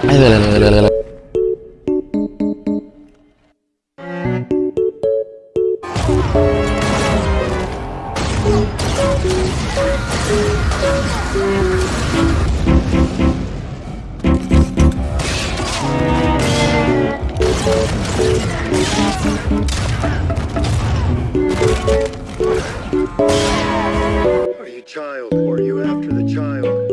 Are you child? Or are you after the child?